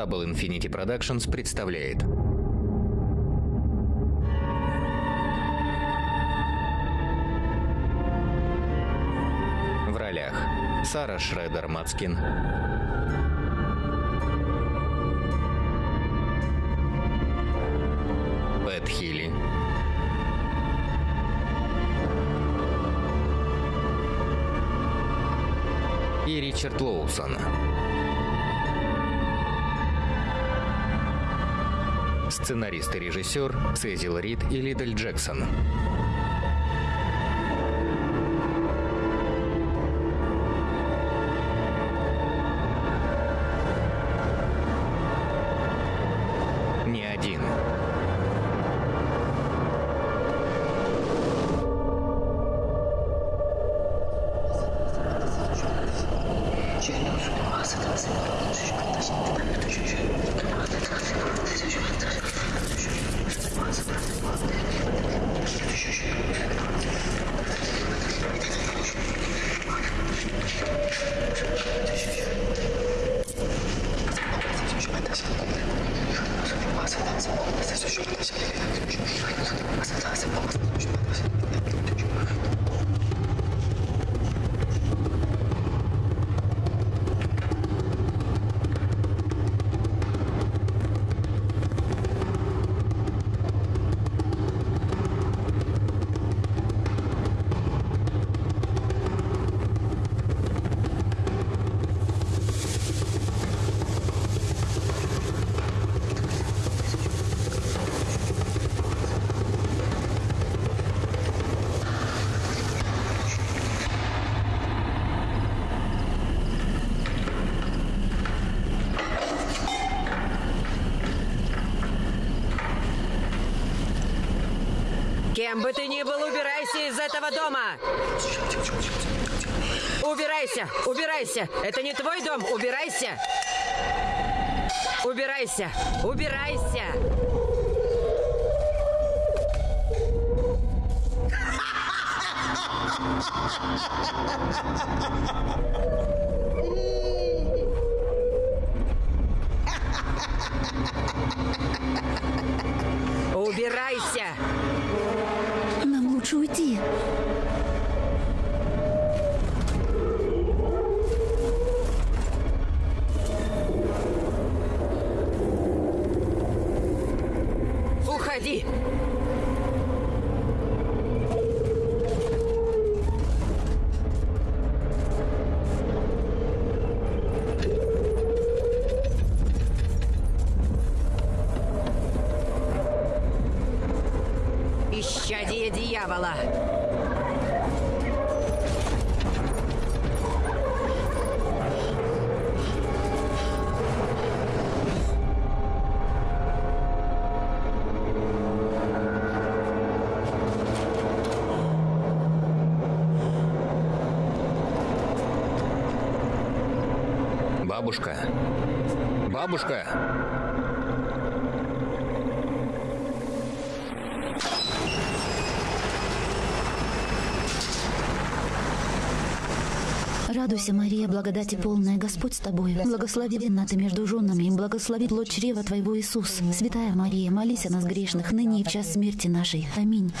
Double Infinity Productions представляет. В ролях Сара Шредер Мацкин Пэт Хилли. И Ричард Лоусон. Сценарист и режиссер Цезил Рид и Лидель Джексон. Убирайся! Убирайся! Это не твой дом! Убирайся! Убирайся! Убирайся! Убирайся! Бабушка. Радуйся, Мария, благодати полная, Господь с тобой. Благословенна ты между женами, и благослови плод чрева твоего Иисус. Святая Мария, молись о нас грешных, ныне и в час смерти нашей. Аминь.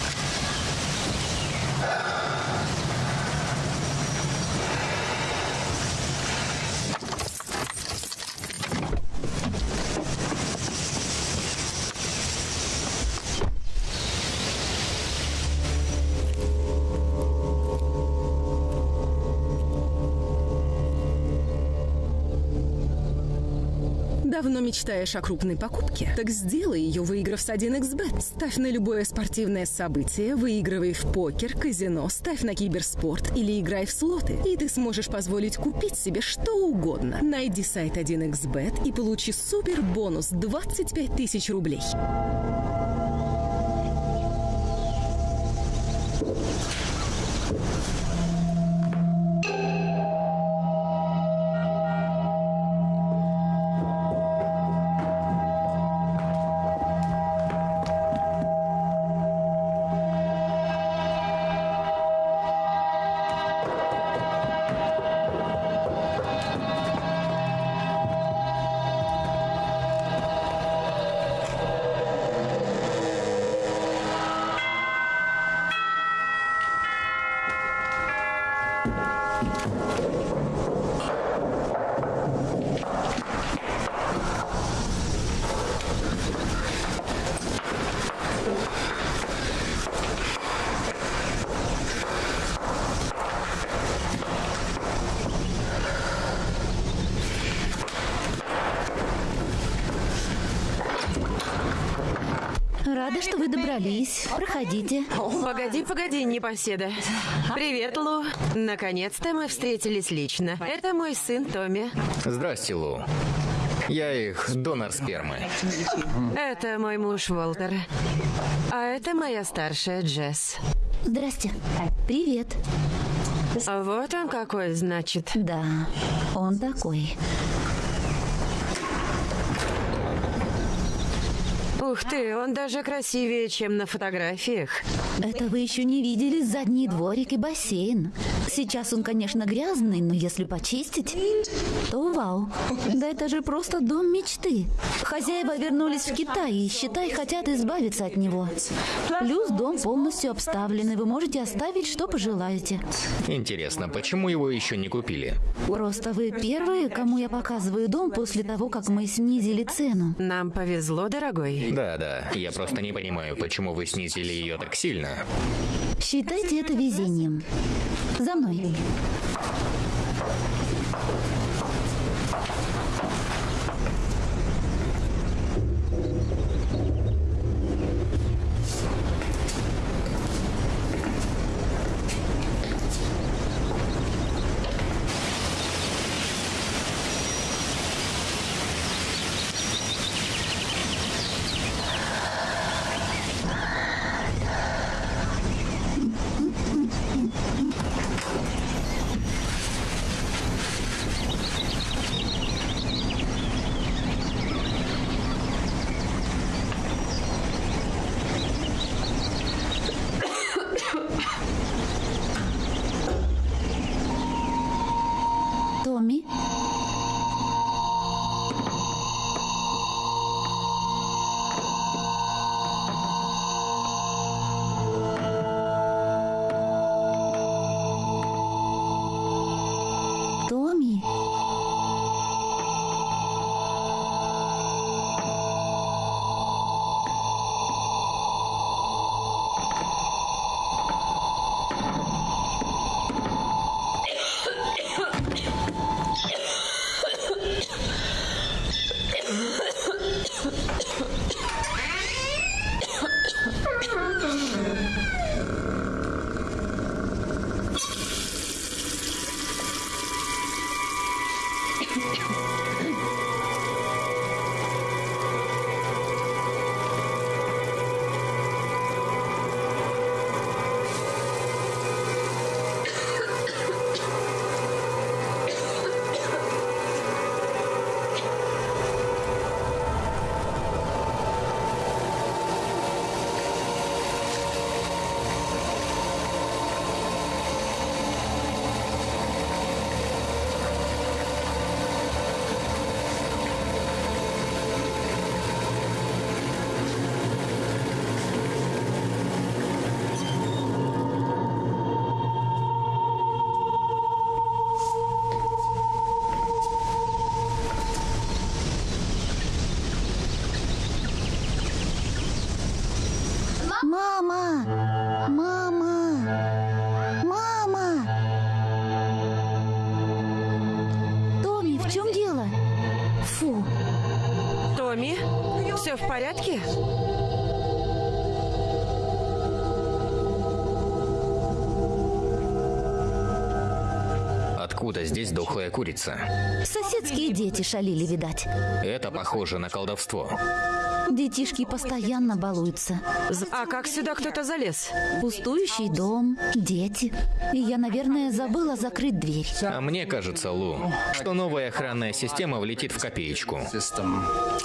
Давно мечтаешь о крупной покупке? Так сделай ее, выиграв с 1xbet. Ставь на любое спортивное событие, выигрывай в покер, казино, ставь на киберспорт или играй в слоты. И ты сможешь позволить купить себе что угодно. Найди сайт 1xbet и получи супер бонус 25 тысяч рублей. Проходите. Погоди, погоди, непоседа. Привет, Лу. Наконец-то мы встретились лично. Это мой сын Томми. Здрасте, Лу. Я их донор спермы. Это мой муж Волтер. А это моя старшая Джесс. Здрасте. Привет. А Вот он какой, значит. Да, он такой. Ух ты, он даже красивее, чем на фотографиях. Это вы еще не видели задний дворик и бассейн. Сейчас он, конечно, грязный, но если почистить, то вау. Да это же просто дом мечты. Хозяева вернулись в Китай и, считай, хотят избавиться от него. Плюс дом полностью обставлен, и вы можете оставить, что пожелаете. Интересно, почему его еще не купили? Просто вы первые, кому я показываю дом после того, как мы снизили цену. Нам повезло, дорогой. Да, да. Я просто не понимаю, почему вы снизили ее так сильно. Считайте это везением. За мной. Откуда здесь дохлая курица? соседские дети шалили, видать. Это похоже на колдовство. Детишки постоянно балуются. А как сюда кто-то залез? Пустующий дом, дети. И я, наверное, забыла закрыть дверь. А мне кажется, Лу, что новая охранная система влетит в копеечку.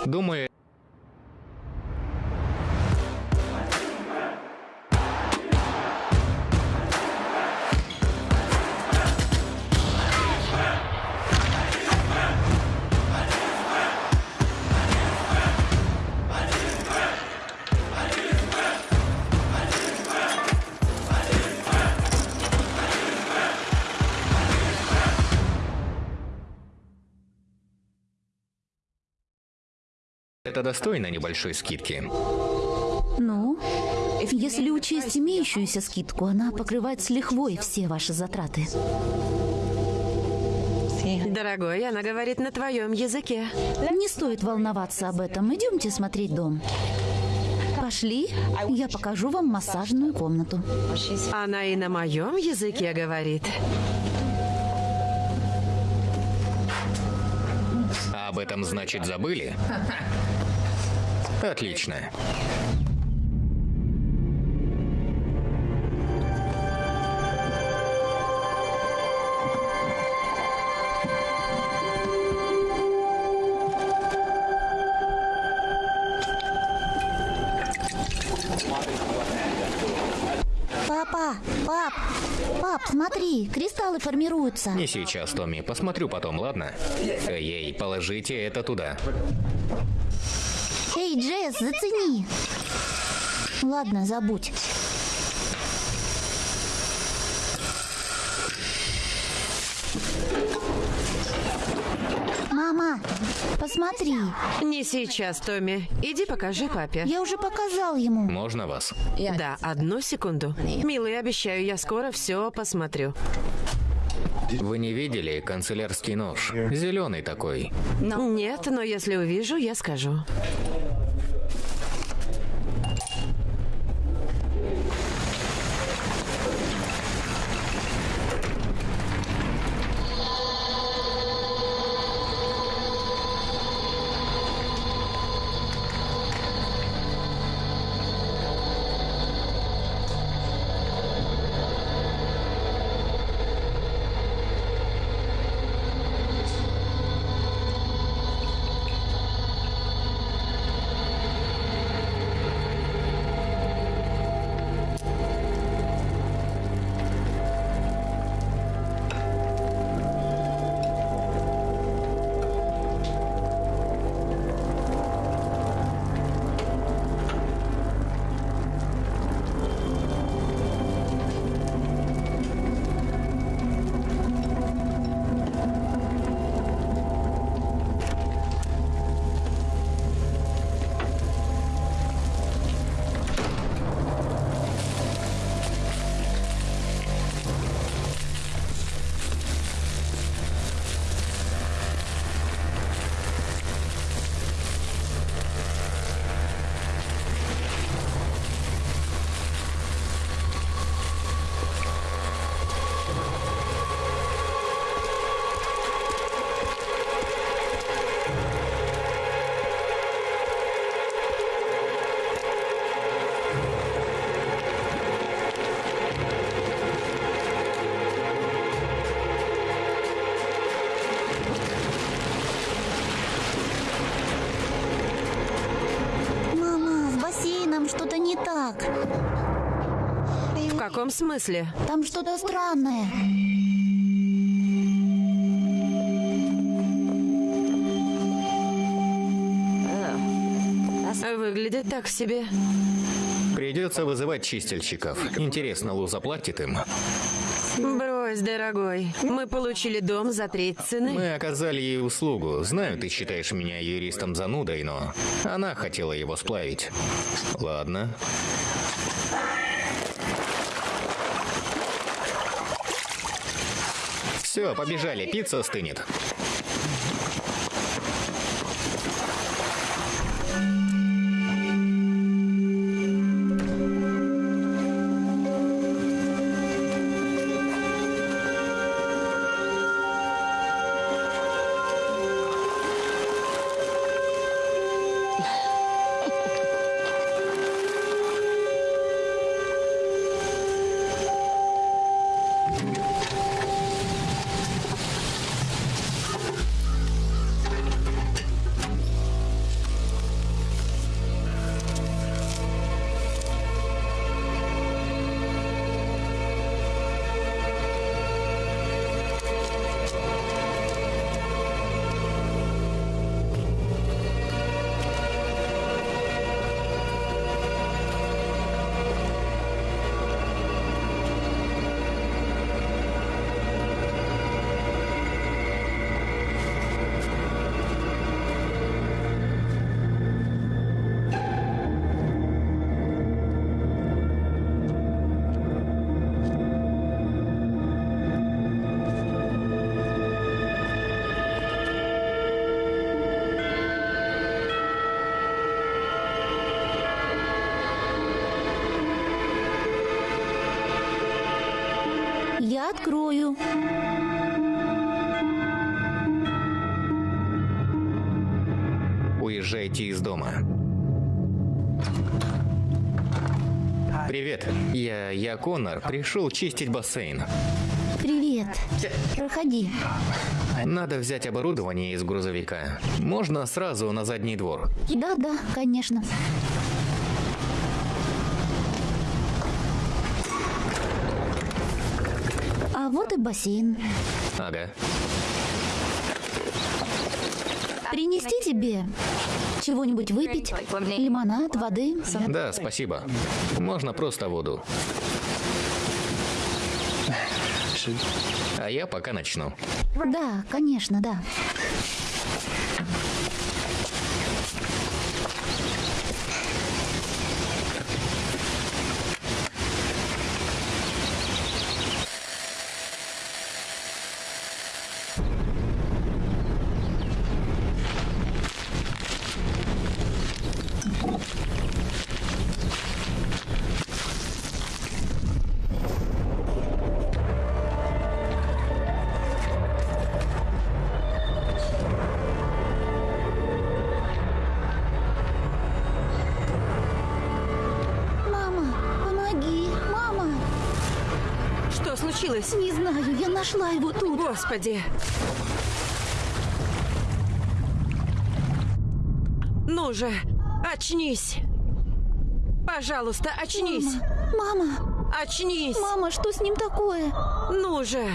Думаю, Это достойно небольшой скидки. Ну, если учесть имеющуюся скидку, она покрывает с лихвой все ваши затраты. Дорогой, она говорит на твоем языке. Не стоит волноваться об этом. Идемте смотреть дом. Пошли, я покажу вам массажную комнату. Она и на моем языке говорит. А об этом, значит, забыли? Отлично. Папа, пап, пап, смотри, кристаллы формируются. Не сейчас, Томми. Посмотрю потом, ладно? Эй, положите это туда. Эй, Джесс, зацени. Ладно, забудь. Мама, посмотри. Не сейчас, Томми. Иди покажи папе. Я уже показал ему. Можно вас? Да, одну секунду. Милый, обещаю, я скоро все посмотрю. Вы не видели канцелярский нож? Зеленый такой. Нет, но если увижу, я скажу. Так. В каком смысле? Там что-то странное. Выглядит так себе. Придется вызывать чистильщиков. Интересно, Лу заплатит им? Брось, дорогой. Мы получили дом за треть цены. Мы оказали ей услугу. Знаю, ты считаешь меня юристом занудой, но она хотела его сплавить. Ладно. Все, побежали, пицца стынет. Конор, пришел чистить бассейн. Привет. Проходи. Надо взять оборудование из грузовика. Можно сразу на задний двор. Да-да, конечно. А вот и бассейн. Ага. Принести тебе чего-нибудь выпить? Лимонад, воды? Да, спасибо. Можно просто воду. А я пока начну. Да, конечно, да. Господи. Ну же, очнись. Пожалуйста, очнись. Мама, Очнись. мама, что с ним такое? Ну же.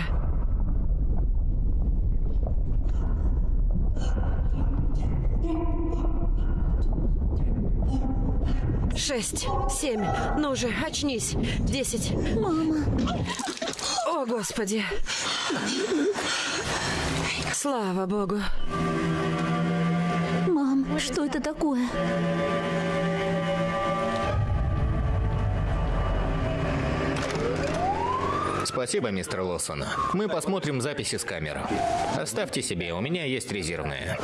Шесть, семь, ну же, очнись. Десять. Мама, О, Господи. Слава Богу. мам, что это такое? Спасибо, мистер Лоссон. Мы посмотрим записи с камер. Оставьте себе, у меня есть резервные.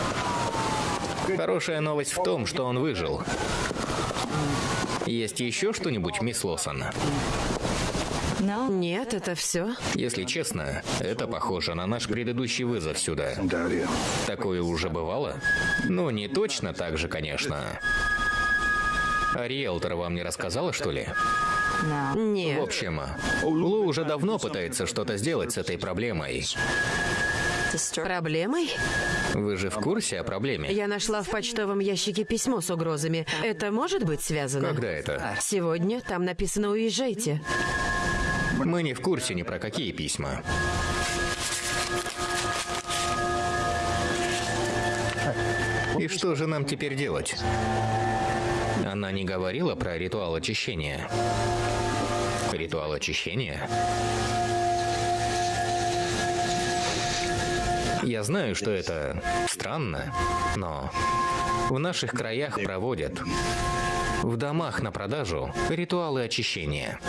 Хорошая новость в том, что он выжил. Есть еще что-нибудь, мисс Лоссон? Нет, это все. Если честно, это похоже на наш предыдущий вызов сюда. Такое уже бывало? Ну, не точно так же, конечно. А риэлтор вам не рассказала, что ли? В Нет. общем, Лу уже давно пытается что-то сделать с этой проблемой. Проблемой? Вы же в курсе о проблеме? Я нашла в почтовом ящике письмо с угрозами. Это может быть связано? Когда это? Сегодня там написано «Уезжайте». Мы не в курсе ни про какие письма. И что же нам теперь делать? Она не говорила про ритуал очищения. Ритуал очищения? Я знаю, что это странно, но в наших краях проводят в домах на продажу ритуалы очищения.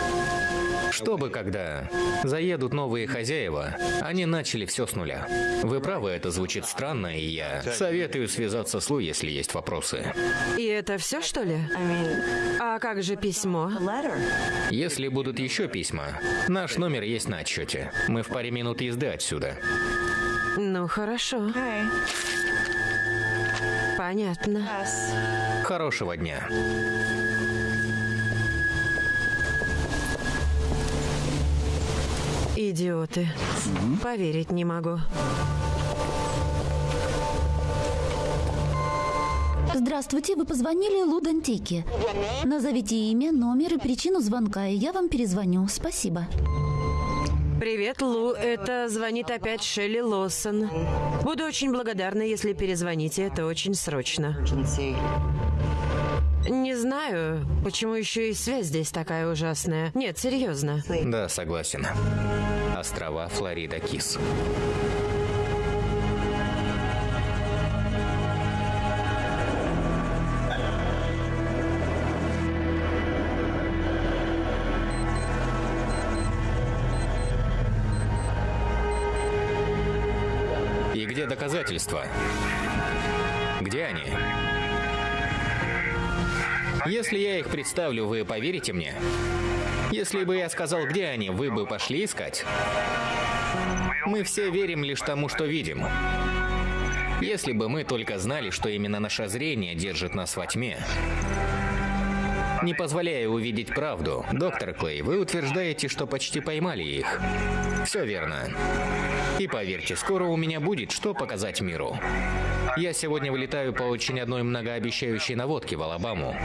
Чтобы когда заедут новые хозяева, они начали все с нуля. Вы правы, это звучит странно, и я советую связаться с Лу, если есть вопросы. И это все, что ли? А как же письмо? Если будут еще письма, наш номер есть на отчете. Мы в паре минут езды отсюда. Ну, хорошо. Понятно. Хорошего дня. Идиоты. Поверить не могу. Здравствуйте, вы позвонили Лудантике. Назовите имя, номер и причину звонка, и я вам перезвоню. Спасибо. Привет, Лу. Это звонит опять Шелли Лоссон. Буду очень благодарна, если перезвоните. Это очень срочно. Не знаю, почему еще и связь здесь такая ужасная. Нет, серьезно. Да, согласен. Острова Флорида Кис. И где доказательства? Если я их представлю, вы поверите мне? Если бы я сказал, где они, вы бы пошли искать? Мы все верим лишь тому, что видим. Если бы мы только знали, что именно наше зрение держит нас во тьме, не позволяя увидеть правду. Доктор Клей, вы утверждаете, что почти поймали их. Все верно. И поверьте, скоро у меня будет что показать миру. Я сегодня вылетаю по очень одной многообещающей наводке в Алабаму.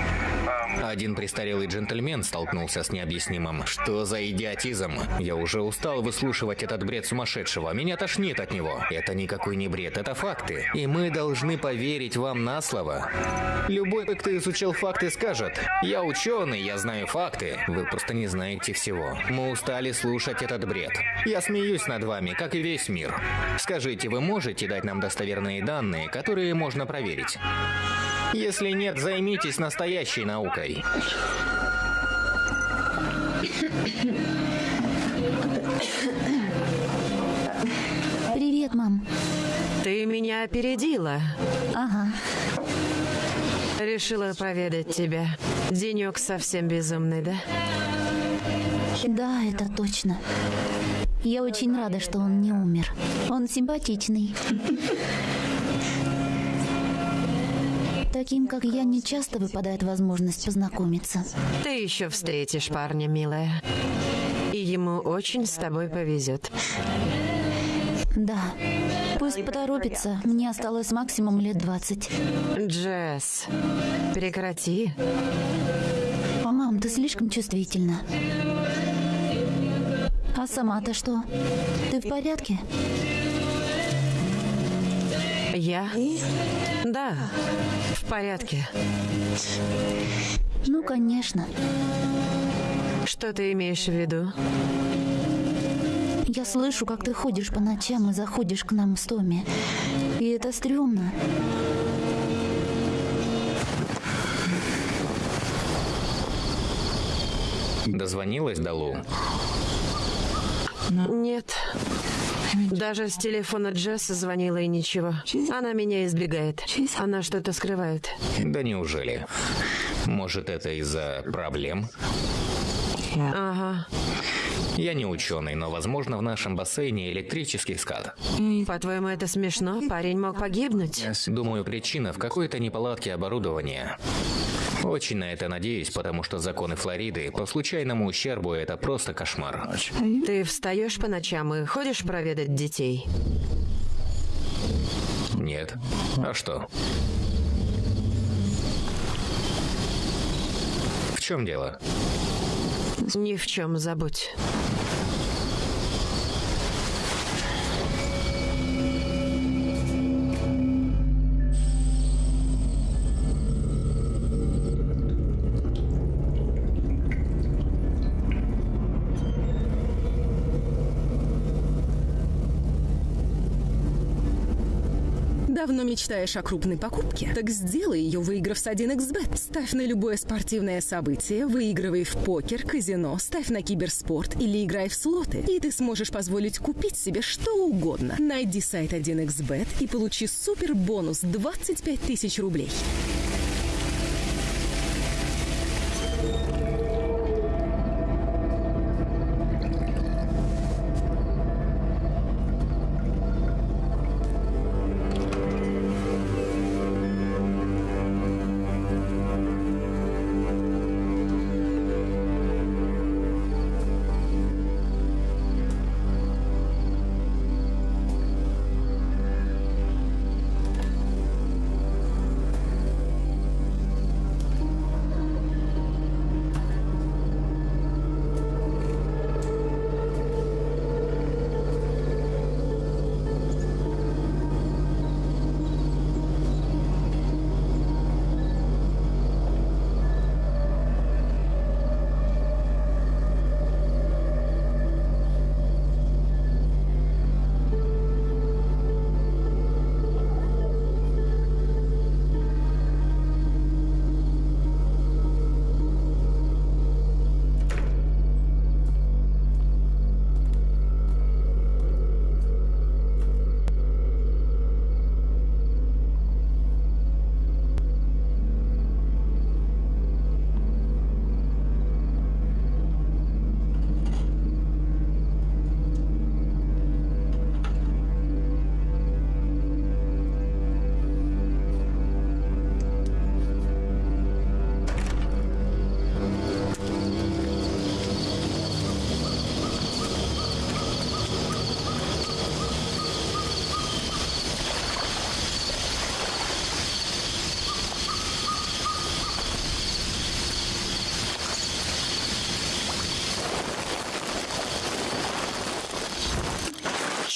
Один престарелый джентльмен столкнулся с необъяснимым. Что за идиотизм? Я уже устал выслушивать этот бред сумасшедшего. Меня тошнит от него. Это никакой не бред, это факты. И мы должны поверить вам на слово. Любой, кто изучил факты, скажет, я ученый, я знаю факты. Вы просто не знаете всего. Мы устали слушать этот бред. Я смеюсь над вами, как и весь мир. Скажите, вы можете дать нам достоверные данные, которые можно проверить? Если нет, займитесь настоящей наукой. Привет, мам. Ты меня опередила. Ага. Решила проведать тебя. Денек совсем безумный, да? Да, это точно. Я очень рада, что он не умер. Он симпатичный. Таким, как я, не часто выпадает возможность познакомиться. Ты еще встретишь парня, милая. И ему очень с тобой повезет. Да. Пусть поторопится. Мне осталось максимум лет 20. Джесс, прекрати. А, мам, ты слишком чувствительна. А сама-то что? Ты в порядке? Я? Да, в порядке. Ну, конечно. Что ты имеешь в виду? Я слышу, как ты ходишь по ночам и заходишь к нам с Томми. И это стрёмно. Дозвонилась до Лу? Нет. Даже с телефона Джесса звонила и ничего. Она меня избегает. Она что-то скрывает. Да неужели? Может, это из-за проблем? Ага. Я не ученый, но, возможно, в нашем бассейне электрический скат. По-твоему, это смешно? Парень мог погибнуть? Думаю, причина в какой-то неполадке оборудования. Очень на это надеюсь, потому что законы Флориды по случайному ущербу это просто кошмар. Ты встаешь по ночам и ходишь проведать детей? Нет. А что? В чем дело? Ни в чем забудь. Давно мечтаешь о крупной покупке? Так сделай ее, выиграв с 1xbet. Ставь на любое спортивное событие, выигрывай в покер, казино, ставь на киберспорт или играй в слоты. И ты сможешь позволить купить себе что угодно. Найди сайт 1xbet и получи супер бонус 25 тысяч рублей.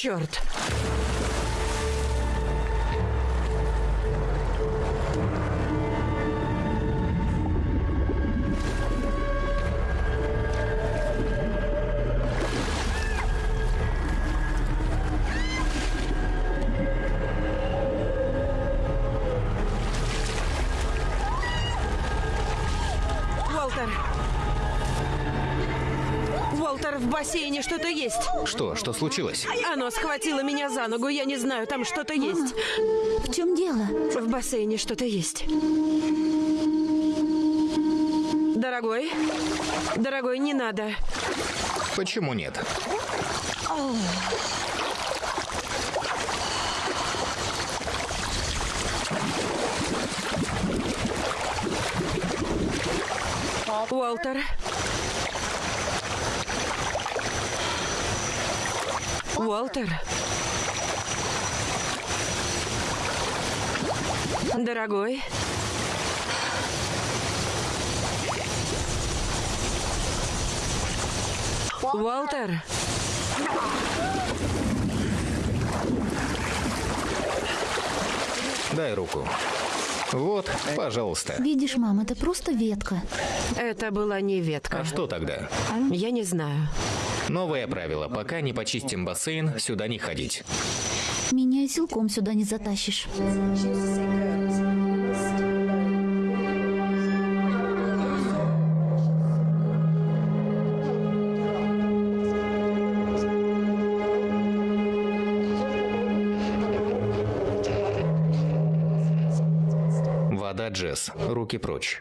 Черт. Бассейне что-то есть. Что? Что случилось? Оно схватило меня за ногу, я не знаю, там что-то есть. В чем дело? В бассейне что-то есть. Дорогой, дорогой, не надо. Почему нет? Уолтер. Уолтер. Дорогой. Уолтер. Дай руку. Вот, пожалуйста. Видишь, мам, это просто ветка. Это была не ветка. А что тогда? Я не знаю. Новое правило. Пока не почистим бассейн, сюда не ходить. Меня и силком сюда не затащишь. Вода, Джесс. Руки прочь.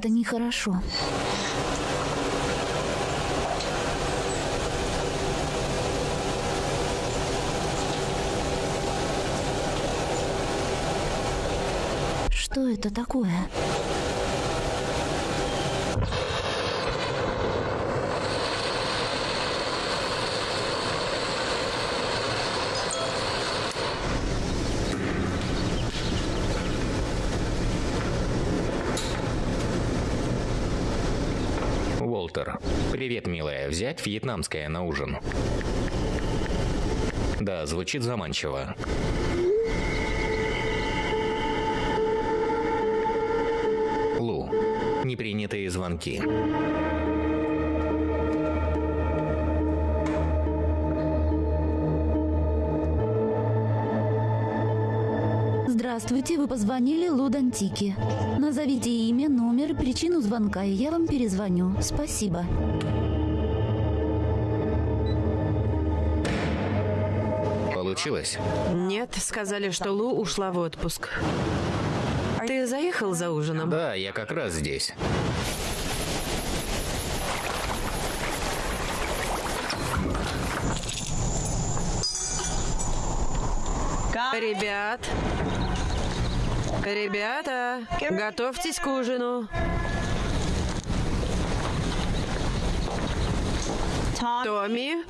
Это нехорошо. Что это такое? Уолтер. Привет, милая. Взять вьетнамское на ужин. Да, звучит заманчиво. Лу. Непринятые звонки. Здравствуйте, вы позвонили Лудантики. Назовите имя, причину звонка, и я вам перезвоню. Спасибо. Получилось? Нет, сказали, что Лу ушла в отпуск. Ты заехал за ужином? Да, я как раз здесь. Ребят. Ребята, готовьтесь к ужину. Томми.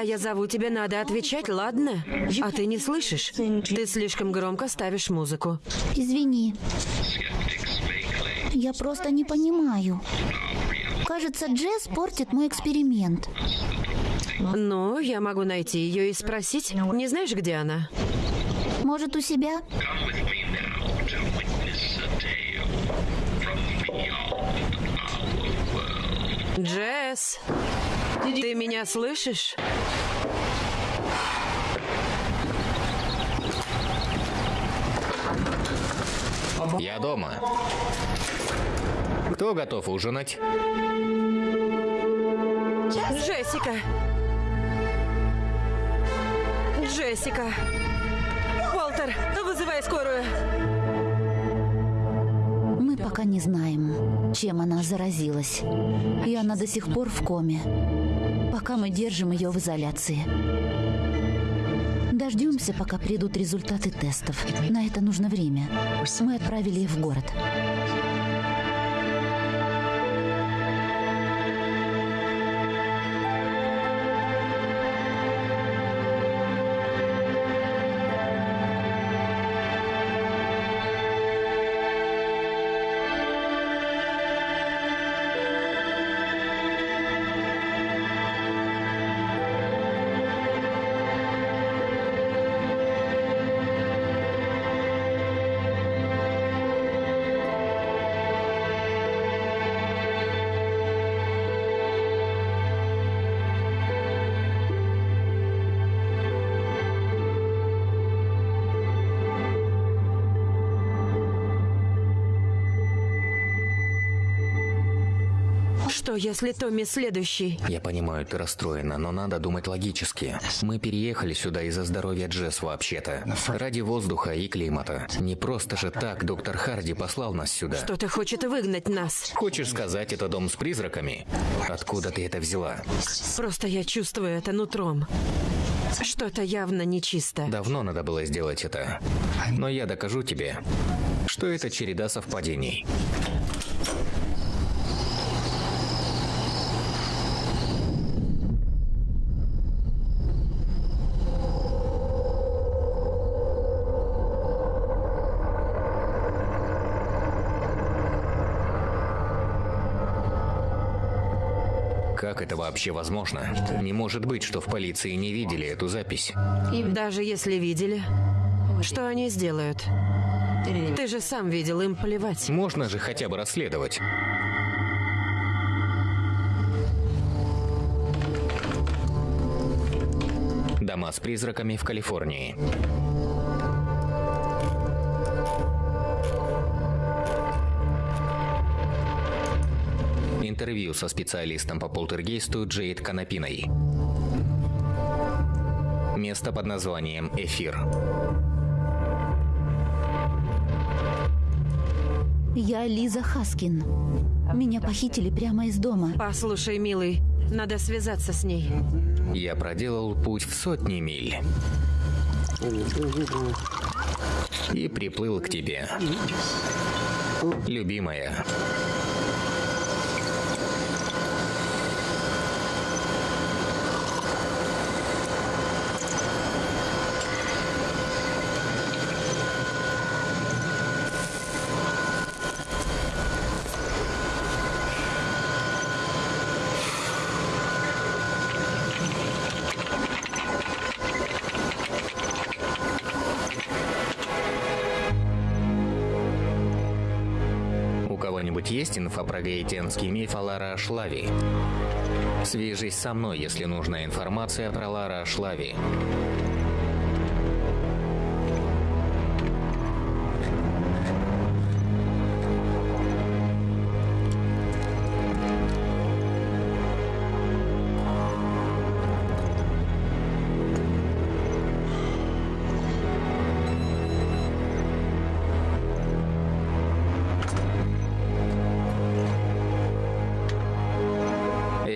Когда я зову тебя, надо отвечать, ладно? А ты не слышишь? Ты слишком громко ставишь музыку. Извини. Я просто не понимаю. Кажется, Джесс портит мой эксперимент. Ну, я могу найти ее и спросить. Не знаешь, где она? Может, у себя? Джесс, ты меня слышишь? Я дома. Кто готов ужинать? Джессика. Джессика. Уолтер, вызывай скорую. Мы пока не знаем, чем она заразилась. И она до сих пор в коме. Пока мы держим ее в изоляции. Дождемся, пока придут результаты тестов. На это нужно время. Мы отправили их в город. Что, если Томми следующий? Я понимаю, ты расстроена, но надо думать логически. Мы переехали сюда из-за здоровья Джесс вообще-то. Ради воздуха и климата. Не просто же так доктор Харди послал нас сюда. Кто-то хочет выгнать нас. Хочешь сказать, это дом с призраками? Откуда ты это взяла? Просто я чувствую это нутром. Что-то явно нечисто. Давно надо было сделать это. Но я докажу тебе, что это череда совпадений. Как это вообще возможно? Не может быть, что в полиции не видели эту запись. Даже если видели, что они сделают? Ты же сам видел, им плевать. Можно же хотя бы расследовать. Дома с призраками в Калифорнии. Интервью со специалистом по полтергейсту Джейд Канапиной. Место под названием «Эфир». Я Лиза Хаскин. Меня похитили прямо из дома. Послушай, милый, надо связаться с ней. Я проделал путь в сотни миль. И приплыл к тебе. Любимая. Инфа про гаитянский миф о Лара Ашлави? Свяжись со мной, если нужна информация про Лара Ашлави.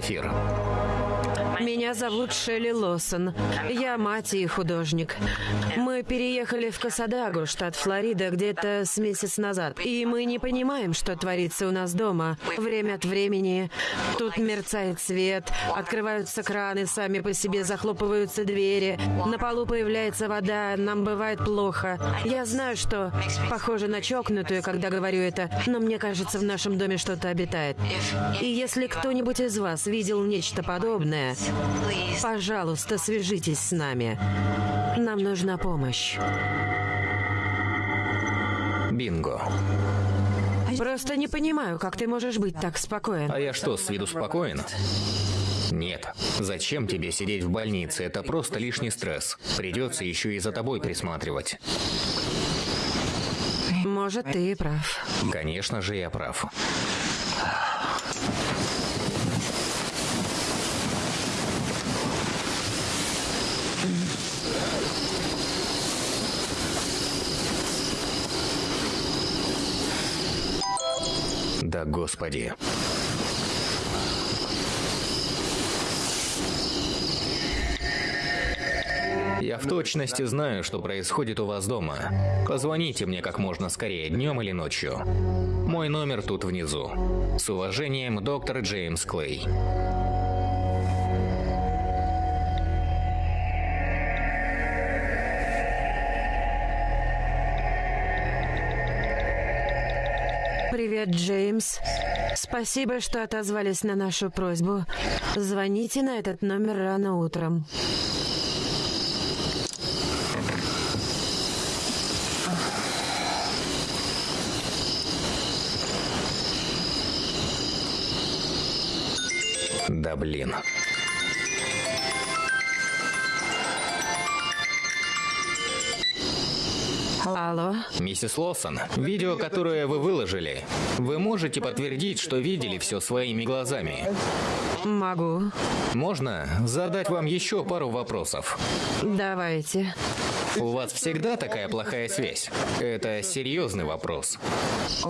Эфир. Меня зовут Шелли Лосон. Я мать и художник. Мы переехали в Касадагу, штат Флорида, где-то с месяц назад. И мы не понимаем, что творится у нас дома. Время от времени тут мерцает свет, открываются краны, сами по себе захлопываются двери. На полу появляется вода, нам бывает плохо. Я знаю, что похоже на чокнутую, когда говорю это, но мне кажется, в нашем доме что-то обитает. И если кто-нибудь из вас видел нечто подобное, пожалуйста, свяжитесь с нами. Нам нужна помощь. Бинго. Просто не понимаю, как ты можешь быть так спокоен. А я что, с виду спокоен? Нет. Зачем тебе сидеть в больнице? Это просто лишний стресс. Придется еще и за тобой присматривать. Может, ты и прав. Конечно же, я прав. Да господи. Я в точности знаю, что происходит у вас дома. Позвоните мне как можно скорее, днем или ночью. Мой номер тут внизу. С уважением, доктор Джеймс Клей. Привет, Джеймс. Спасибо, что отозвались на нашу просьбу. Звоните на этот номер рано утром. Да блин. Алло. Миссис Лосон, видео, которое вы выложили, вы можете подтвердить, что видели все своими глазами? Могу. Можно задать вам еще пару вопросов? Давайте. У вас всегда такая плохая связь? Это серьезный вопрос.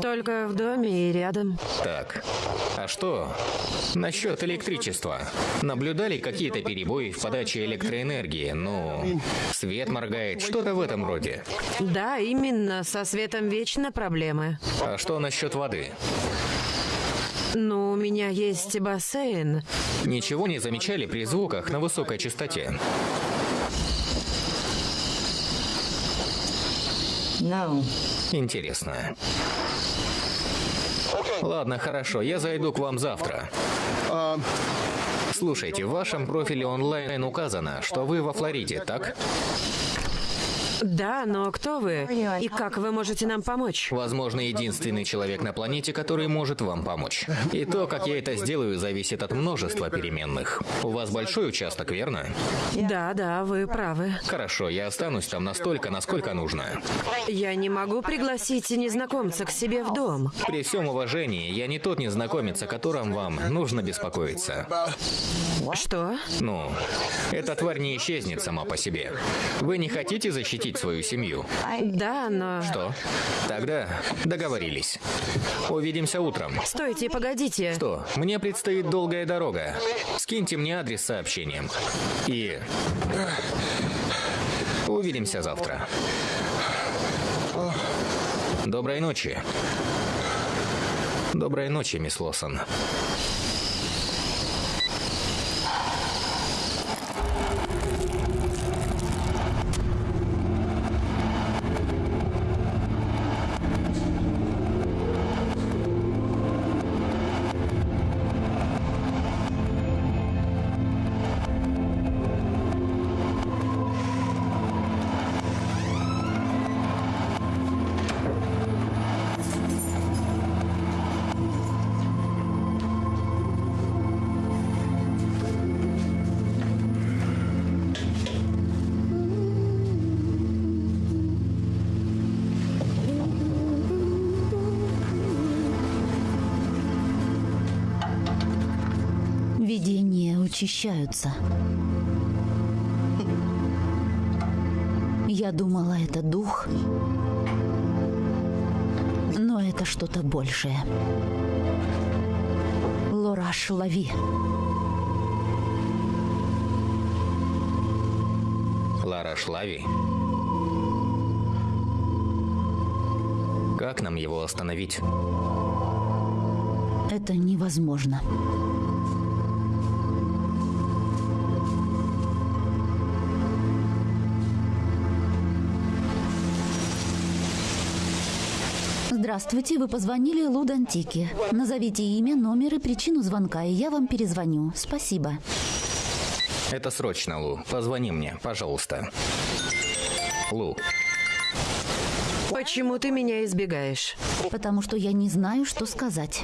Только в доме и рядом. Так, а что насчет электричества? Наблюдали какие-то перебои в подаче электроэнергии? Ну, свет моргает, что-то в этом роде. Да, именно. Со светом вечно проблемы. А что насчет воды? Ну, у меня есть бассейн. Ничего не замечали при звуках на высокой частоте? Интересно. Ладно, хорошо, я зайду к вам завтра. Слушайте, в вашем профиле онлайн указано, что вы во Флориде, так? Да, но кто вы? И как вы можете нам помочь? Возможно, единственный человек на планете, который может вам помочь. И то, как я это сделаю, зависит от множества переменных. У вас большой участок, верно? Да, да, вы правы. Хорошо, я останусь там настолько, насколько нужно. Я не могу пригласить незнакомца к себе в дом. При всем уважении, я не тот незнакомец, о котором вам нужно беспокоиться. Что? Ну, эта тварь не исчезнет сама по себе. Вы не хотите защитить свою семью? Да, но... Что? Тогда договорились. Увидимся утром. Стойте, погодите. Что? Мне предстоит долгая дорога. Скиньте мне адрес сообщением. И... Увидимся завтра. Доброй ночи. Доброй ночи, мисс Лосон. Учащаются. Я думала, это дух, но это что-то большее. Лораш, лови. Лара Шлави. Как нам его остановить? Это невозможно. Здравствуйте, вы позвонили Лудантике. Назовите имя, номер и причину звонка, и я вам перезвоню. Спасибо. Это срочно, Лу. Позвони мне, пожалуйста. Лу, Почему ты меня избегаешь? Потому что я не знаю, что сказать.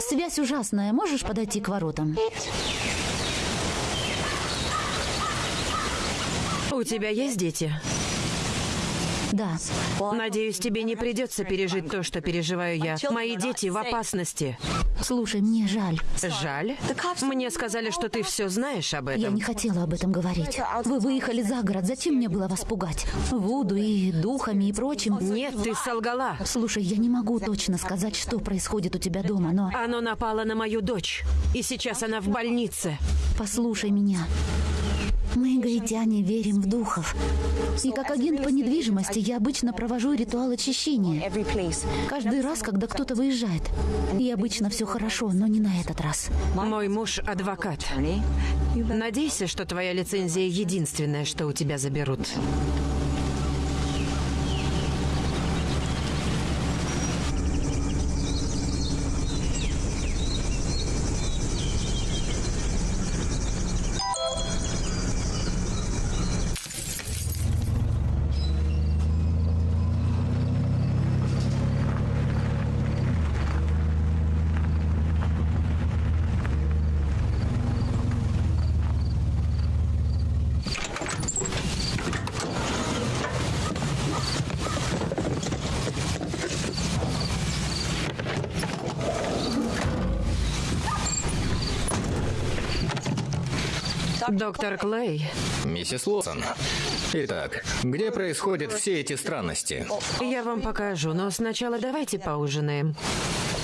Связь ужасная. Можешь подойти к воротам? У тебя есть дети? Да. Надеюсь, тебе не придется пережить то, что переживаю я. Мои дети в опасности. Слушай, мне жаль. Жаль? Мне сказали, что ты все знаешь об Я этом. не хотела об этом говорить. Вы выехали за город. Зачем мне было вас пугать? Вуду и духами и прочим. Нет, ты солгала. Слушай, я не могу точно сказать, что происходит у тебя дома, но Оно напало на мою дочь. И сейчас она в больнице. послушай меня. Мы, гаитяне, верим в духов. И как агент по недвижимости я обычно провожу ритуал очищения. Каждый раз, когда кто-то выезжает. И обычно все хорошо, но не на этот раз. Мой муж адвокат. Надейся, что твоя лицензия единственная, что у тебя заберут. Доктор Клей, миссис Лосон. Итак, где происходят все эти странности? я вам покажу, но сначала давайте поужинаем.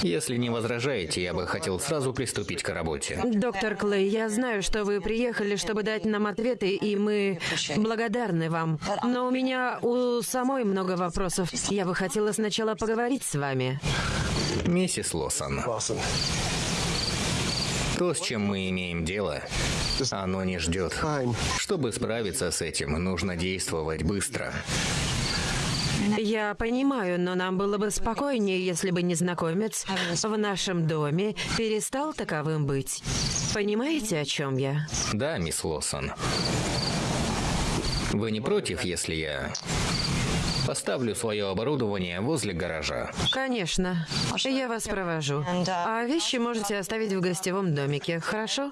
Если не возражаете, я бы хотел сразу приступить к работе. Доктор Клей, я знаю, что вы приехали, чтобы дать нам ответы, и мы благодарны вам. Но у меня у самой много вопросов. Я бы хотела сначала поговорить с вами. Миссис Лосон, то, с чем мы имеем дело, оно не ждет. Чтобы справиться с этим, нужно действовать быстро. Я понимаю, но нам было бы спокойнее, если бы незнакомец в нашем доме перестал таковым быть. Понимаете, о чем я? Да, мисс Лосон. Вы не против, если я поставлю свое оборудование возле гаража? Конечно. Я вас провожу. А вещи можете оставить в гостевом домике, хорошо?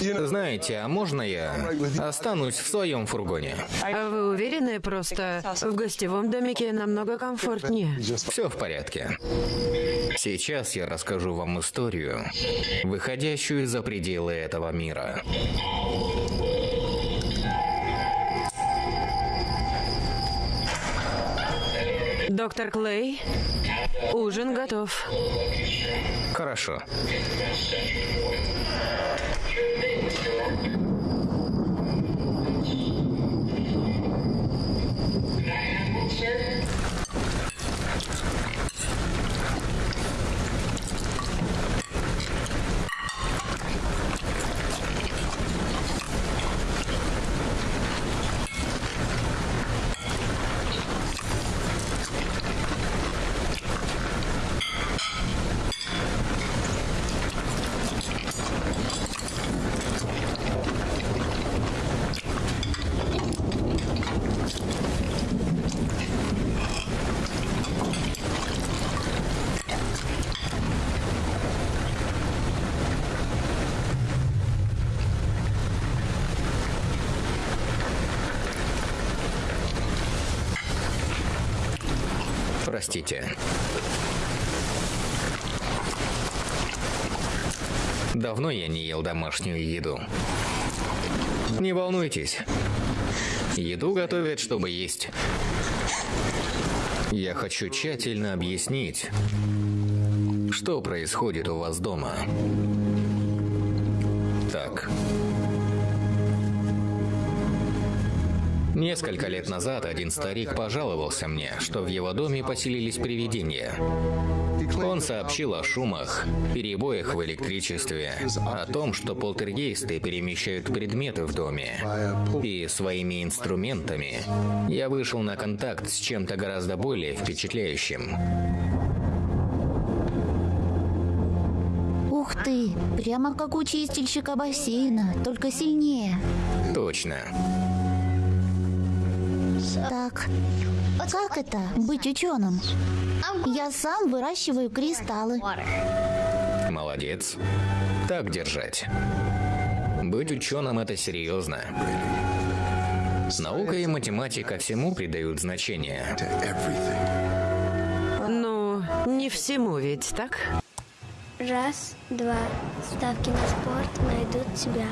Знаете, а можно я останусь в своем фургоне? А вы уверены, просто в гостевом домике намного комфортнее? Все в порядке. Сейчас я расскажу вам историю, выходящую за пределы этого мира. Доктор Клей, ужин готов. Хорошо. Простите. Давно я не ел домашнюю еду. Не волнуйтесь. Еду готовят, чтобы есть. Я хочу тщательно объяснить, что происходит у вас дома. Несколько лет назад один старик пожаловался мне, что в его доме поселились привидения. Он сообщил о шумах, перебоях в электричестве, о том, что полтергейсты перемещают предметы в доме. И своими инструментами я вышел на контакт с чем-то гораздо более впечатляющим. Ух ты, прямо как у чистильщика бассейна, только сильнее. Точно. Так, как это быть ученым? Я сам выращиваю кристаллы. Молодец. Так держать. Быть ученым это серьезно. Наука и математика всему придают значение. Ну, не всему ведь, так? Раз, два. Ставки на спорт найдут тебя.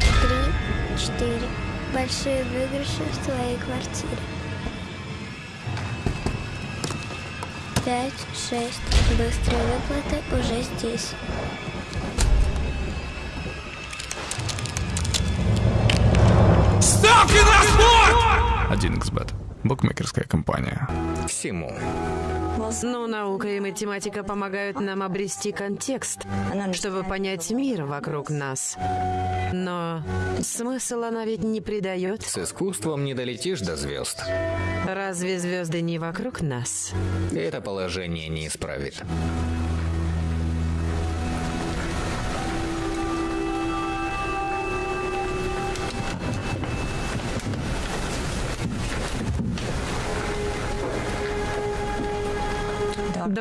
Три, четыре. Большие выигрыши в твоей квартире. Пять, шесть. Быстрые выплаты уже здесь. Ставки на спорт! 1xbet. Букмекерская компания. Всему. Ну, наука и математика помогают нам обрести контекст, чтобы понять мир вокруг нас. Но смысл она ведь не придает. С искусством не долетишь до звезд. Разве звезды не вокруг нас? Это положение не исправит.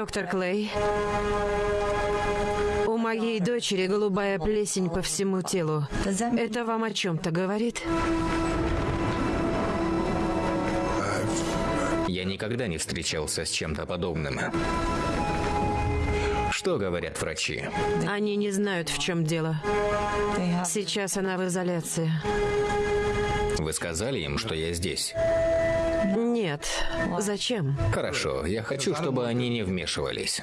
Доктор Клей, у моей дочери голубая плесень по всему телу. Это вам о чем-то говорит? Я никогда не встречался с чем-то подобным. Что говорят врачи? Они не знают, в чем дело. Сейчас она в изоляции. Вы сказали им, что я здесь? Нет. Зачем? Хорошо, я хочу, чтобы они не вмешивались.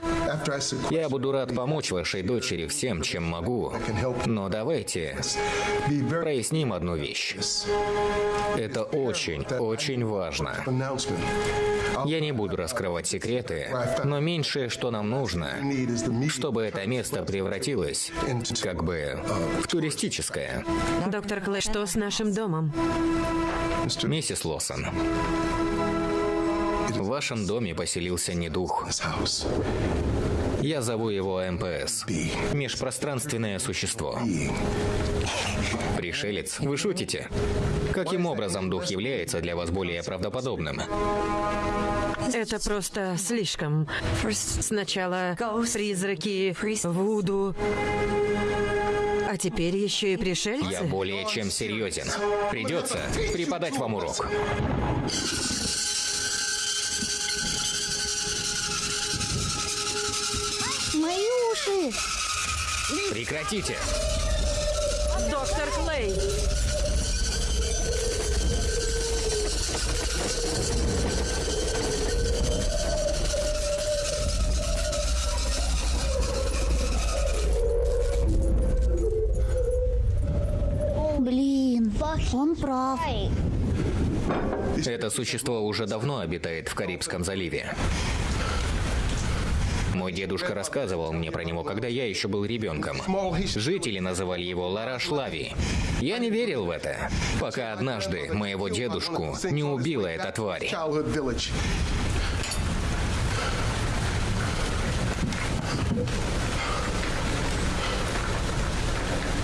Я буду рад помочь вашей дочери всем, чем могу, но давайте проясним одну вещь. Это очень, очень важно. Я не буду раскрывать секреты, но меньшее, что нам нужно, чтобы это место превратилось как бы в туристическое. Доктор Клей, что с нашим домом? Миссис Лосон, вашем доме поселился недух. Я зову его МПС. Межпространственное существо. Пришелец, вы шутите? Каким образом дух является для вас более правдоподобным? Это просто слишком. Сначала призраки, вуду, а теперь еще и пришельцы. Я более чем серьезен. Придется преподать вам урок. Мои уши! Прекратите! Доктор Клей! Блин, он прав. Это существо уже давно обитает в Карибском заливе. Мой дедушка рассказывал мне про него, когда я еще был ребенком. Жители называли его Лараш Лави. Я не верил в это, пока однажды моего дедушку не убила эта тварь.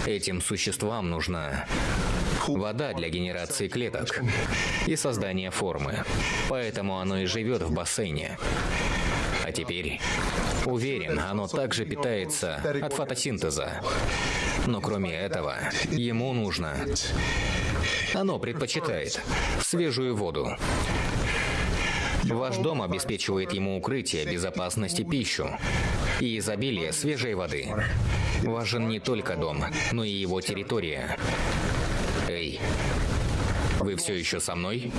Этим существам нужна вода для генерации клеток и создания формы. Поэтому оно и живет в бассейне. А теперь, уверен, оно также питается от фотосинтеза. Но кроме этого, ему нужно... Оно предпочитает свежую воду. Ваш дом обеспечивает ему укрытие, безопасность и пищу. И изобилие свежей воды. Важен не только дом, но и его территория. Эй, вы все еще со мной?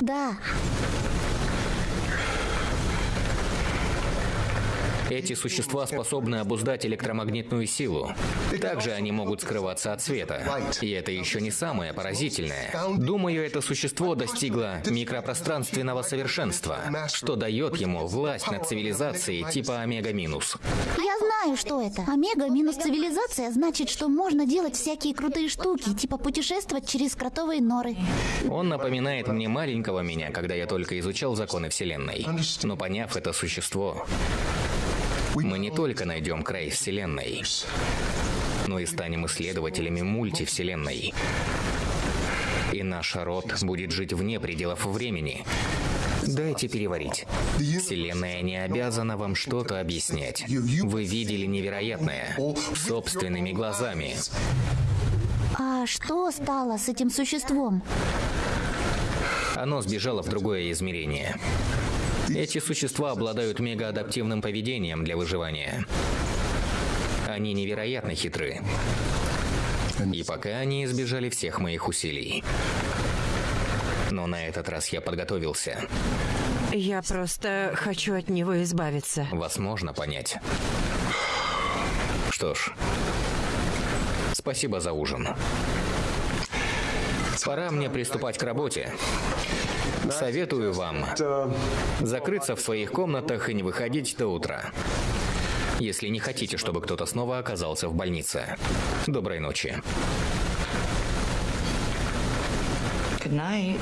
Да, Эти существа способны обуздать электромагнитную силу. Также они могут скрываться от света. И это еще не самое поразительное. Думаю, это существо достигло микропространственного совершенства, что дает ему власть над цивилизацией типа Омега-минус. я знаю, что это. Омега минус цивилизация значит, что можно делать всякие крутые штуки, типа путешествовать через кротовые норы. Он напоминает мне маленького меня, когда я только изучал законы Вселенной. Но поняв это существо, мы не только найдем край Вселенной, но и станем исследователями мультивселенной. И наш род будет жить вне пределов времени. Дайте переварить. Вселенная не обязана вам что-то объяснять. Вы видели невероятное собственными глазами. А что стало с этим существом? Оно сбежало в другое измерение. Эти существа обладают мегаадаптивным поведением для выживания. Они невероятно хитры. И пока они избежали всех моих усилий. Но на этот раз я подготовился. Я просто хочу от него избавиться. Вас можно понять. Что ж, спасибо за ужин. Пора мне приступать к работе. Советую вам закрыться в своих комнатах и не выходить до утра. Если не хотите, чтобы кто-то снова оказался в больнице. Доброй ночи. Good night.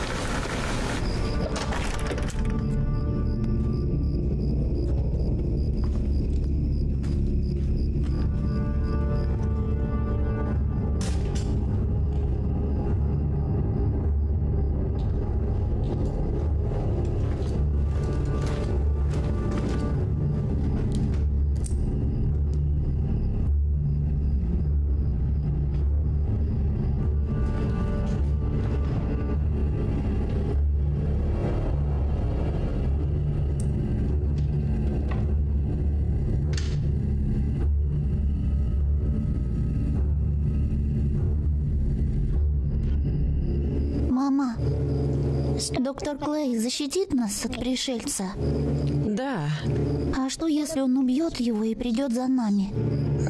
Доктор Клей защитит нас от пришельца? Да, А что, если он убьет его и придет за нами?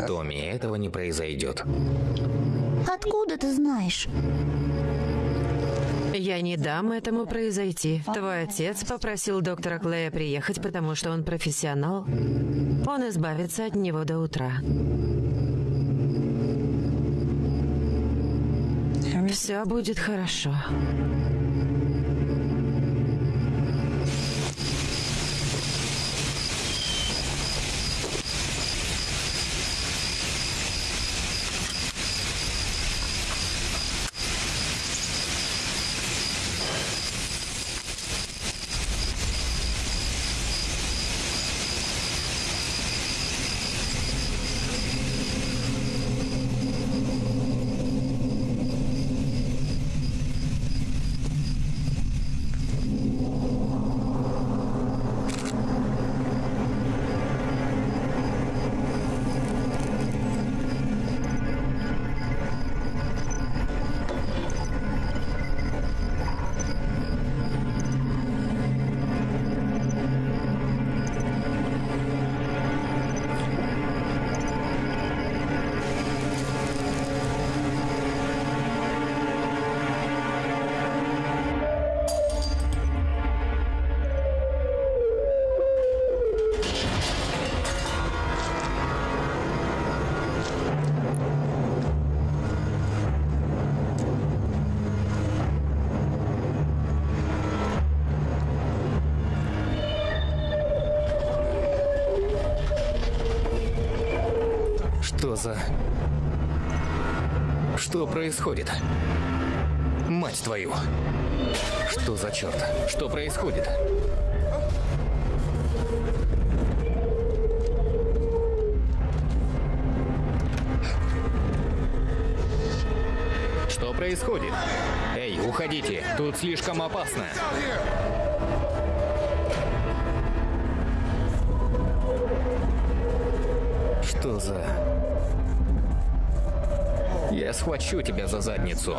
Томми, этого не произойдет. Откуда ты знаешь? я не дам этому произойти. Твой отец попросил доктора Клея приехать, потому что он профессионал. Он избавится от него до утра. Все будет хорошо. Что за... Что происходит? Мать твою! Что за черт? Что происходит? Что происходит? Эй, уходите! Тут слишком опасно! Что за... Схвачу тебя за задницу.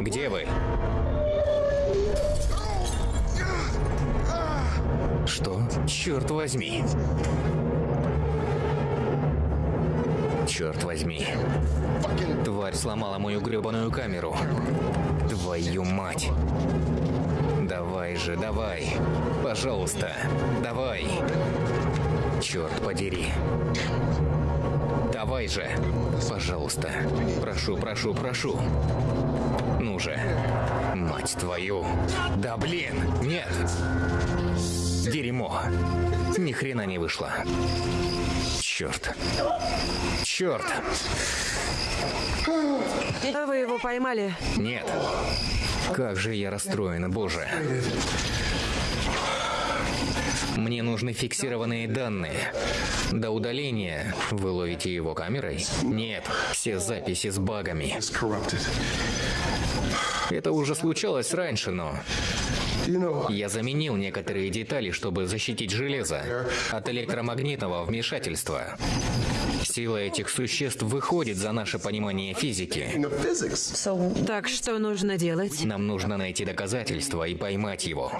Где вы? Что? Черт возьми. Черт возьми. Тварь сломала мою гребаную камеру. Твою мать. Давай же, давай. Пожалуйста, давай. Черт подери. Давай же. Пожалуйста. Прошу, прошу, прошу. Ну же. Мать твою. Да блин. Нет. Дерьмо. Ни хрена не вышло. Черт. Черт. Вы его поймали? Нет. Как же я расстроен, боже. Мне нужны фиксированные данные. До удаления вы ловите его камерой? Нет, все записи с багами. Это уже случалось раньше, но... Я заменил некоторые детали, чтобы защитить железо от электромагнитного вмешательства. Сила этих существ выходит за наше понимание физики. Так что нужно делать? Нам нужно найти доказательства и поймать его.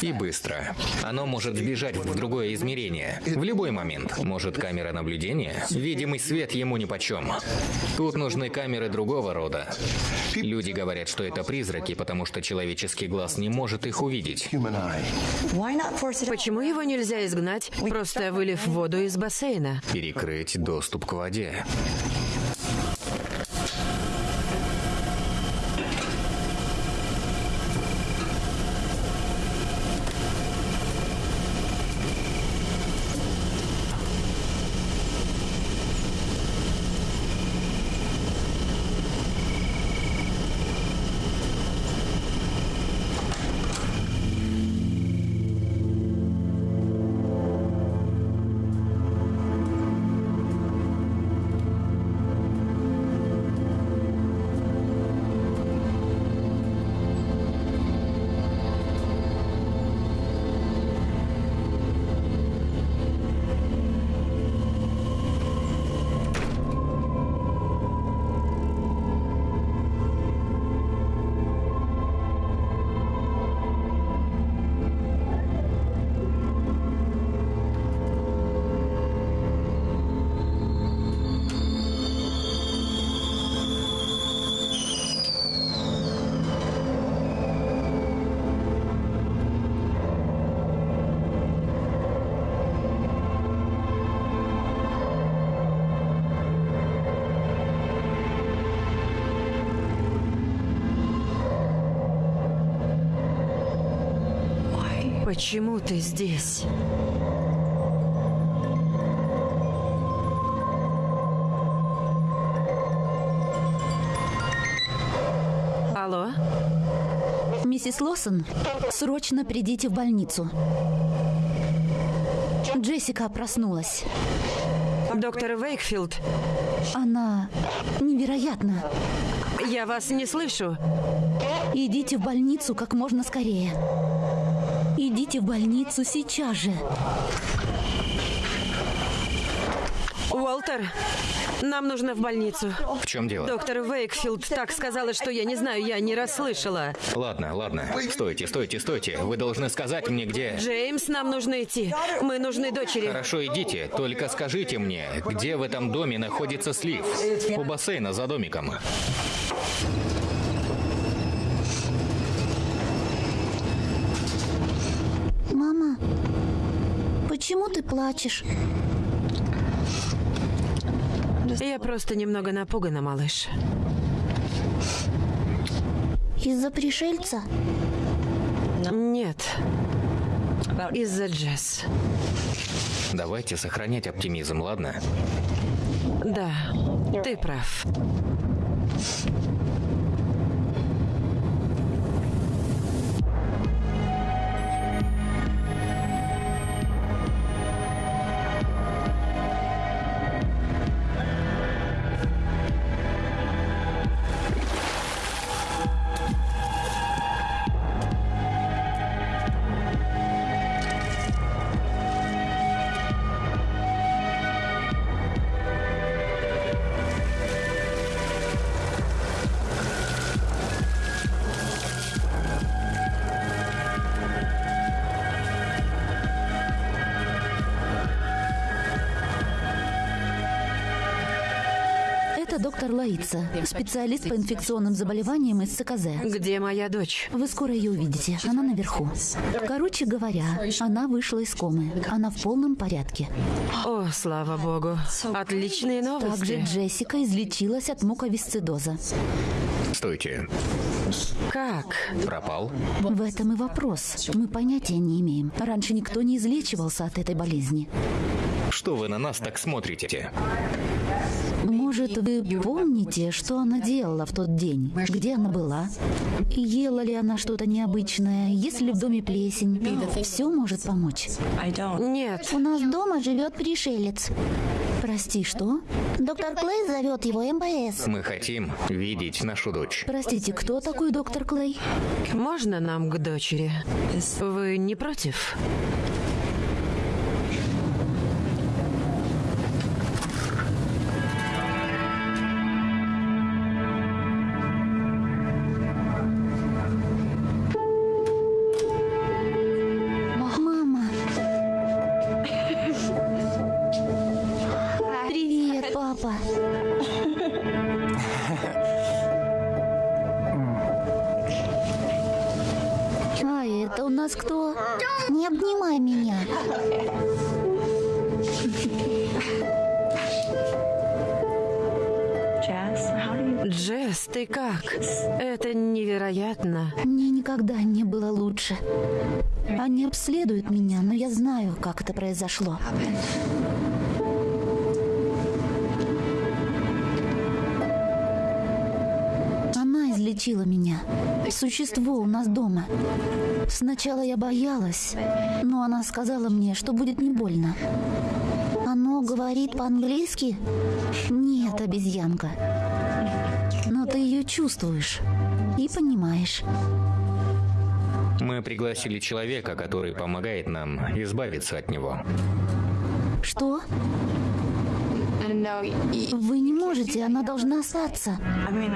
И быстро. Оно может сбежать в другое измерение. В любой момент. Может, камера наблюдения? Видимый свет ему нипочем. Тут нужны камеры другого рода. Люди говорят, что это призраки, потому что человеческий глаз не может их увидеть. Почему его нельзя изгнать, просто вылив воду из бассейна? Перекрыть доступ к воде. Почему ты здесь? Алло? Миссис Лосон, срочно придите в больницу. Джессика проснулась. Доктор Вейкфилд, Она невероятна. я вас не слышу. Идите в больницу как можно скорее. Идите в больницу сейчас же. Уолтер, нам нужно в больницу. В чем дело? Доктор Вейкфилд так сказала, что я не знаю, я не расслышала. Ладно, ладно. Стойте, стойте, стойте. Вы должны сказать мне, где... Джеймс, нам нужно идти. Мы нужны дочери. Хорошо, идите. Только скажите мне, где в этом доме находится слив? У бассейна за домиком. Мама, почему ты плачешь? Я просто немного напугана, малыш. Из-за пришельца? Нет. Из-за Джесс. Давайте сохранять оптимизм, ладно? Да, ты прав. Это доктор Лаица, специалист по инфекционным заболеваниям из ЦКЗ. Где моя дочь? Вы скоро ее увидите. Она наверху. Короче говоря, она вышла из комы. Она в полном порядке. О, слава богу. Отличные Также новости. Джессика излечилась от муковисцидоза. Стойте. Как? Пропал? В этом и вопрос. Мы понятия не имеем. Раньше никто не излечивался от этой болезни. Что вы на нас так смотрите? Может, вы помните, что она делала в тот день? Где она была? Ела ли она что-то необычное? Есть ли в доме плесень? Все может помочь. Нет. У нас дома живет пришелец. Прости, что? Доктор Клей зовет его МБС. Мы хотим видеть нашу дочь. Простите, кто такой доктор Клей? Можно нам к дочери? Вы не против? Как? Это невероятно. Мне никогда не было лучше. Они обследуют меня, но я знаю, как это произошло. Она излечила меня. Существо у нас дома. Сначала я боялась, но она сказала мне, что будет не больно. Оно говорит по-английски? Нет, обезьянка. Но ты ее чувствуешь и понимаешь. Мы пригласили человека, который помогает нам избавиться от него. Что? Вы не можете, она должна остаться.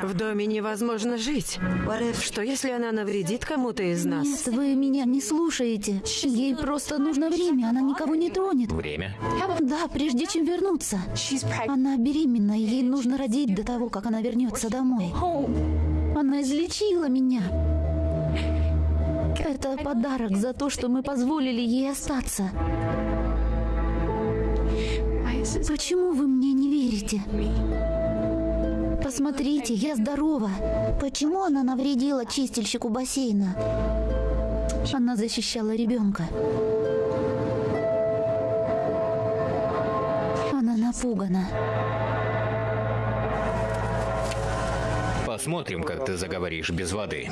В доме невозможно жить. Что если она навредит кому-то из нас? Нет, вы меня не слушаете. Ей просто нужно время, она никого не тронет. Время? Да, прежде чем вернуться. Она беременна, и ей нужно родить до того, как она вернется домой. Она излечила меня. Это подарок за то, что мы позволили ей остаться. Почему вы мне не верите? Посмотрите, я здорова. Почему она навредила чистильщику бассейна? Она защищала ребенка. Она напугана. Посмотрим, как ты заговоришь без воды.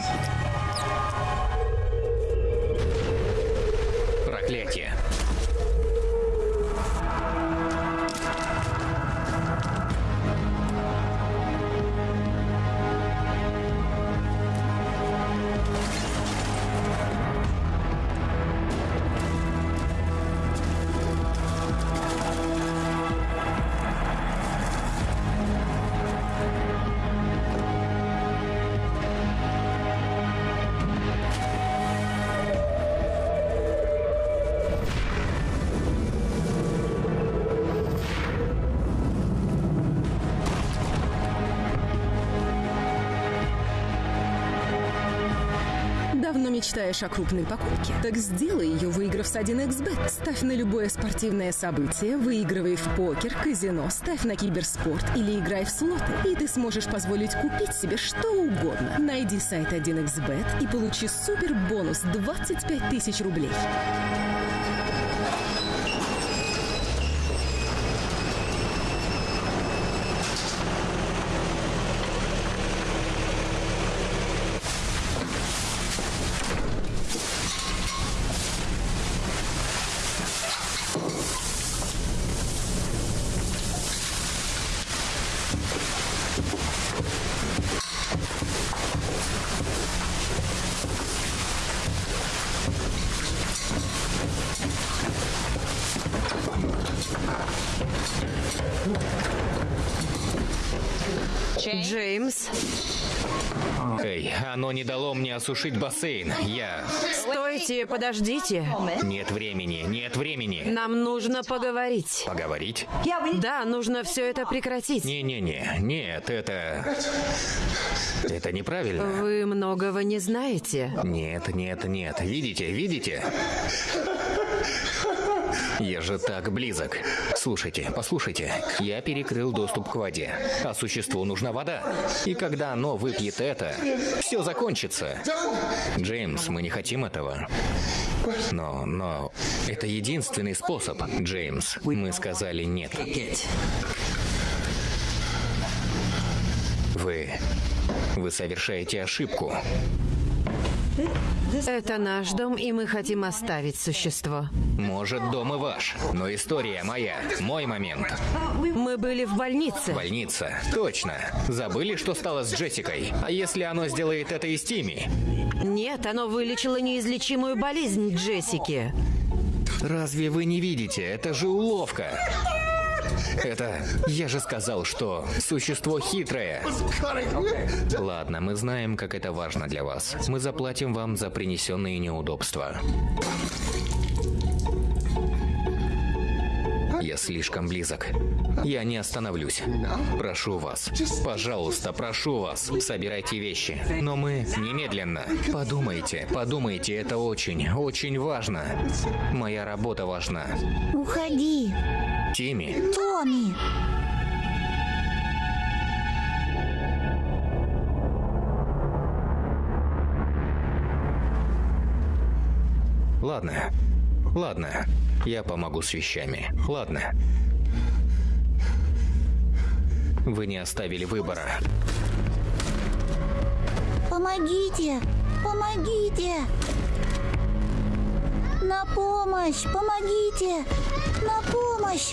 Мечтаешь о крупной покупке? Так сделай ее, выиграв с 1xbet. Ставь на любое спортивное событие, выигрывай в покер, казино, ставь на киберспорт или играй в слоты. И ты сможешь позволить купить себе что угодно. Найди сайт 1xbet и получи супер бонус 25 тысяч рублей. Джеймс, Эй, оно не дало мне осушить бассейн. Я... стойте, подождите. Нет времени, нет времени. Нам нужно поговорить. Поговорить? Да, нужно все это прекратить. Не-не-не, нет, это... Это неправильно. Вы многого не знаете. Нет, нет, нет. Видите, видите? Я же так близок. Слушайте, послушайте. Я перекрыл доступ к воде, а существу нужна вода. И когда оно выпьет это, все закончится. Джеймс, мы не хотим этого. Но, но, это единственный способ, Джеймс. Мы сказали нет. Вы... Вы совершаете ошибку. Это наш дом, и мы хотим оставить существо. Может, дом и ваш, но история моя, мой момент. Мы были в больнице. Больница. Точно. Забыли, что стало с Джессикой? А если оно сделает это и с Тимми? Нет, оно вылечило неизлечимую болезнь Джессики. Разве вы не видите? Это же уловка. Это... Я же сказал, что существо хитрое. Ладно, мы знаем, как это важно для вас. Мы заплатим вам за принесенные неудобства. Я слишком близок. Я не остановлюсь. Прошу вас. Пожалуйста, прошу вас. Собирайте вещи. Но мы немедленно. Подумайте, подумайте, это очень, очень важно. Моя работа важна. Уходи, Тимми, Томми. ладно. Ладно. Я помогу с вещами. Ладно. Вы не оставили выбора. Помогите! Помогите! На помощь! Помогите! На помощь!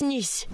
Проснись.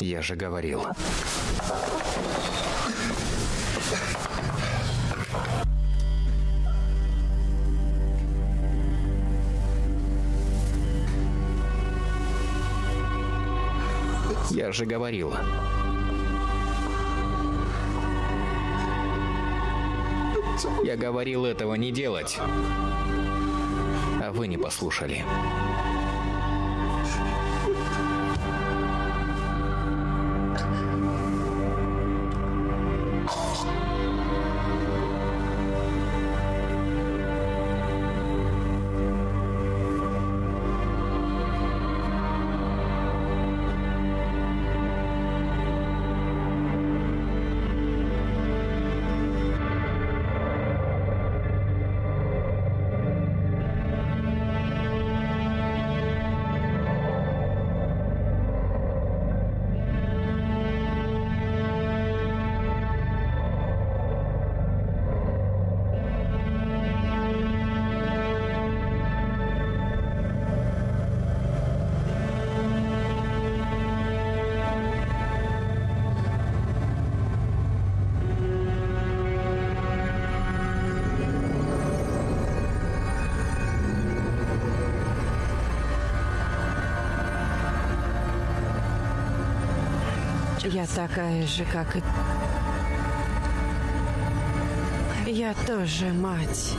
Я же говорил. Я же говорил. Я говорил этого не делать. А вы не послушали. Я такая же, как и... Я тоже мать.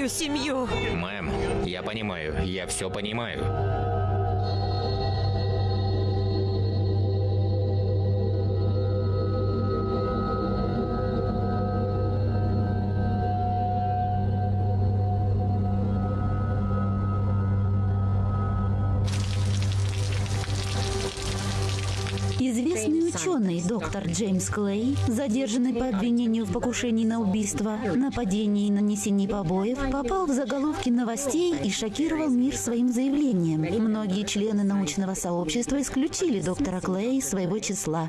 Мою семью. Мэм, я понимаю, я все понимаю. Известный ученый доктор Джеймс Клей, задержанный по обвинению в покушении на убийство, нападении и нанесении побоев, попал в заголовки новостей и шокировал мир своим заявлением. Многие члены научного сообщества исключили доктора Клея из своего числа,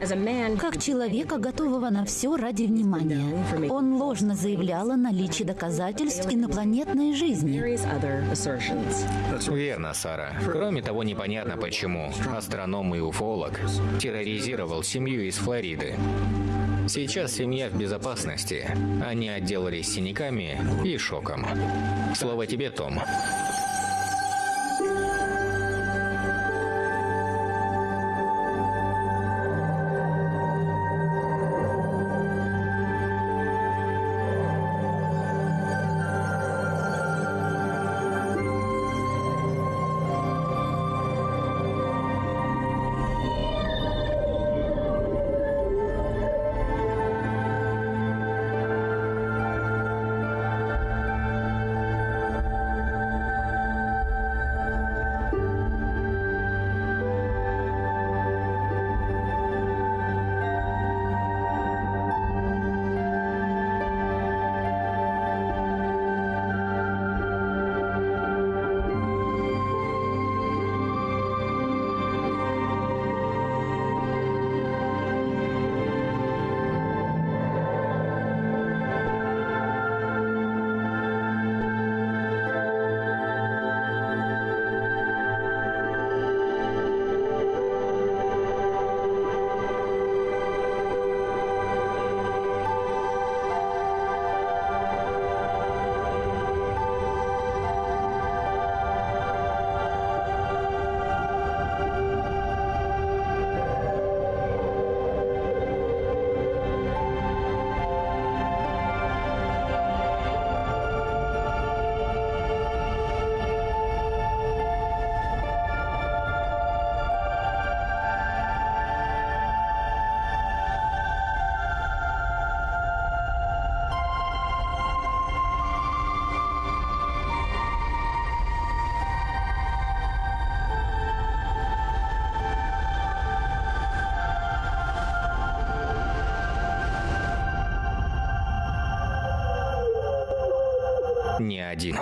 как человека, готового на все ради внимания. Он ложно заявлял о наличии доказательств инопланетной жизни. Верно, Сара. Кроме того, непонятно почему астроном и уфолог терроризировал семью из Флориды. Сейчас семья в безопасности. Они отделались синяками и шоком. Слово тебе, Том. Не один.